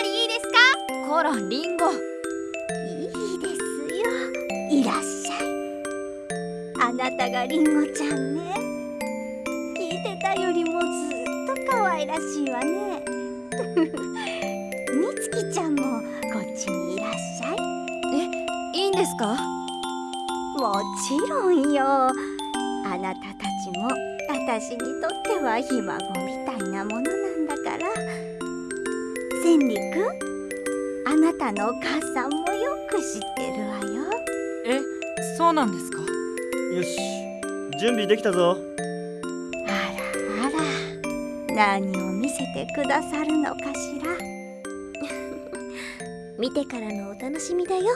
なりいいですか？こらリンゴ。いいですよ。いらっしゃい。あなたがリンゴちゃんね。聞いてたよりもずっと可愛らしいわね。みつきちゃんもこっちにいらっしゃい。えいいんですか？もちろんよ。あなたたちも私にとってはひ孫みたいなもの千里くんあなたのお母さんもよく知ってるわよ。えそうなんですか？よし。準備できたぞ。あらあら。何を見せてくださるのかしら。見てからのお楽しみだよ。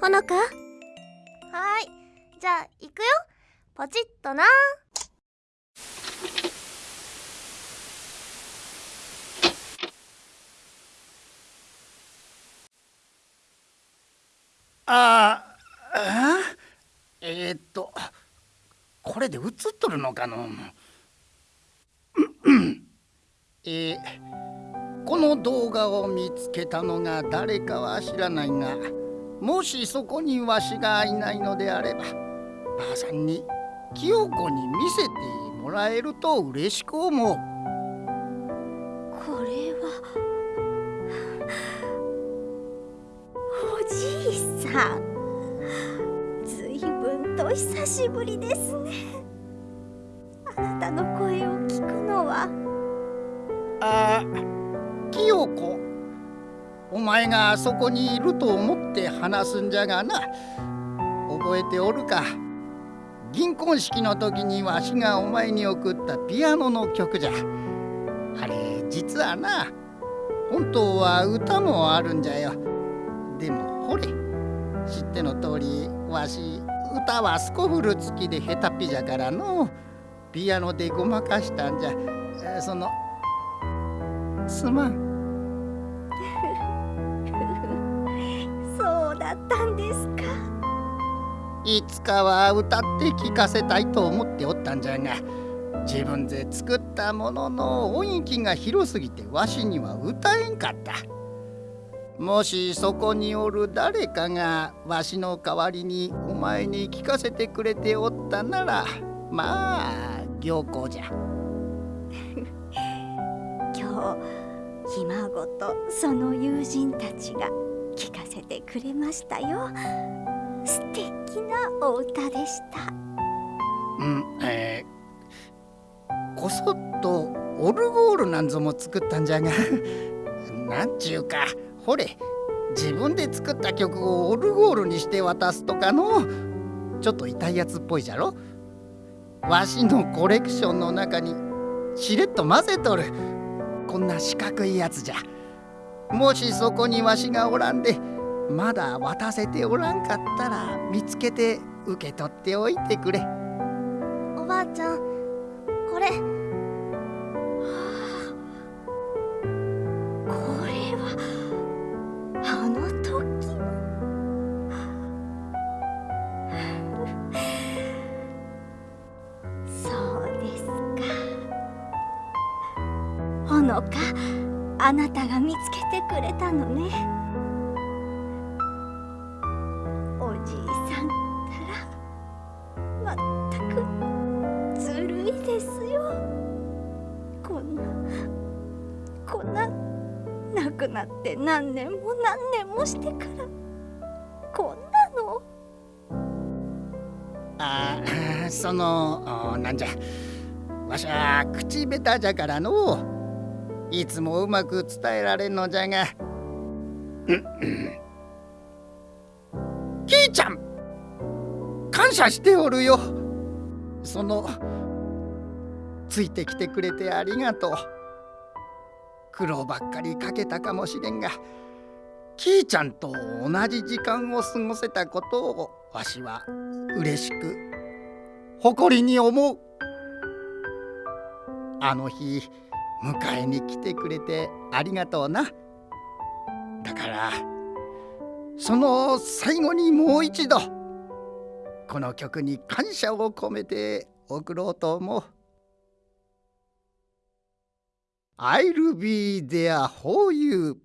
ほのか？はい。じゃあ行くよ。ポチッとなああえー、っとこれで映っとるのかの？うえー、この動画を見つけたのが誰かは知らないがもしそこにわしがいないのであればばあさんに清子に見せてもらえると嬉しく思う。久しぶりですね。あなたの声を聞くのは。あ清子お前があそこにいると思って話すんじゃがな。覚えておるか。銀婚式の時にわしがお前に送ったピアノの曲じゃ。あれ実はな本当は歌もあるんじゃよ。でもほれ知っての通りわし歌はスコフル付きで下手っぴじゃからのピアノでごまかしたんじゃそのすまんそうだったんですかいつかは歌って聴かせたいと思っておったんじゃが自分で作ったものの音域が広すぎてわしには歌えんかったもしそこにおる誰かがわしの代わりにお前に聞かせてくれておったならまあ良好じゃ。今日ひ孫とその友人たちが聞かせてくれましたよ。素敵なお歌でした。うんえー、こそっとオルゴールなんぞも作ったんじゃが なんちゅうかほれ自分で作った曲をオルゴールにして渡すとかのちょっと痛いやつっぽいじゃろ？わしのコレクションの中にしれっと混ぜとる。こんな四角いやつじゃ。もしそこにわしがおらんでまだ渡せておらんかったら見つけて受け取っておいてくれ。おばあちゃんこれ。のかあなたが見つけてくれたのね。おじいさんったらまったくずるいですよ。こんなこんな亡くなって何年も何年もしてからこんなの。ああそのなんじゃ。わしは口下手じゃからの。いつもうまく伝えられんのじゃが。キーちゃん感謝しておるよ。そのついてきてくれてありがとう。苦労ばっかりかけたかもしれんがキーちゃんと同じ時間を過ごせたことをわしは嬉しく誇りに思う。あの日迎えに来てくれてありがとうな。だからその最後にもう一度この曲に感謝を込めて送ろうと思う。I'll be there for you.